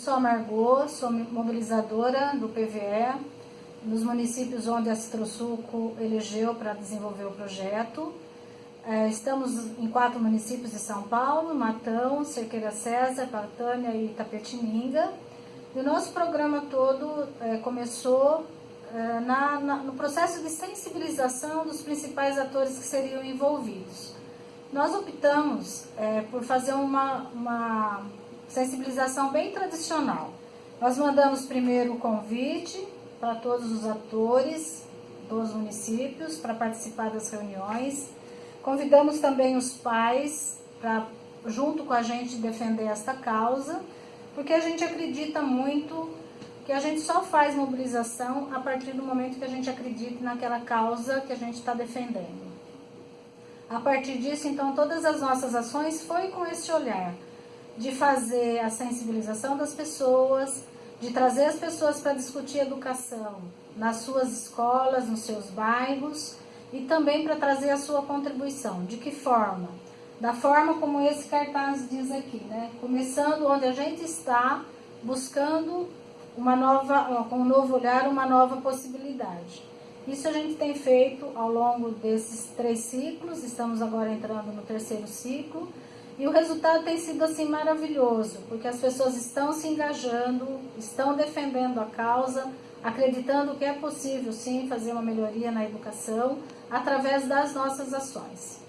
sou a Margot, sou mobilizadora do PVE, nos municípios onde a Citrosuco elegeu para desenvolver o projeto. É, estamos em quatro municípios de São Paulo, Matão, Cerqueira César, Patânia e Itapetininga. E o nosso programa todo é, começou é, no processo de sensibilização dos principais atores que seriam envolvidos. Nós optamos por fazer uma, uma sensibilização bem tradicional. Nós mandamos primeiro o convite para todos os atores dos municípios para participar das reuniões. Convidamos também os pais para, junto com a gente, defender esta causa, porque a gente acredita muito que a gente só faz mobilização a partir do momento que a gente acredita naquela causa que a gente está defendendo. A partir disso, então, todas as nossas ações foi com esse olhar de fazer a sensibilização das pessoas, de trazer as pessoas para discutir educação nas suas escolas, nos seus bairros e também para trazer a sua contribuição. De que forma? Da forma como esse cartaz diz aqui, né? Começando onde a gente está, buscando uma nova, com um novo olhar, uma nova possibilidade. Isso a gente tem feito ao longo desses três ciclos, estamos agora entrando no terceiro ciclo, e o resultado tem sido assim maravilhoso, porque as pessoas estão se engajando, estão defendendo a causa, acreditando que é possível sim fazer uma melhoria na educação através das nossas ações.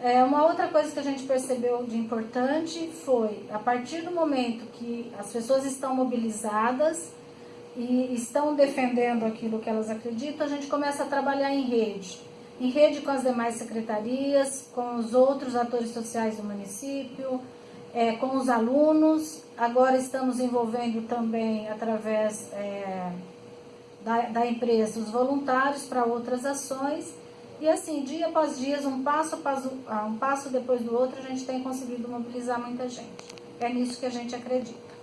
É, uma outra coisa que a gente percebeu de importante foi, a partir do momento que as pessoas estão mobilizadas, e estão defendendo aquilo que elas acreditam, a gente começa a trabalhar em rede. Em rede com as demais secretarias, com os outros atores sociais do município, é, com os alunos. Agora estamos envolvendo também, através é, da, da empresa, os voluntários para outras ações. E assim, dia após dia, um passo, passo, um passo depois do outro, a gente tem conseguido mobilizar muita gente. É nisso que a gente acredita.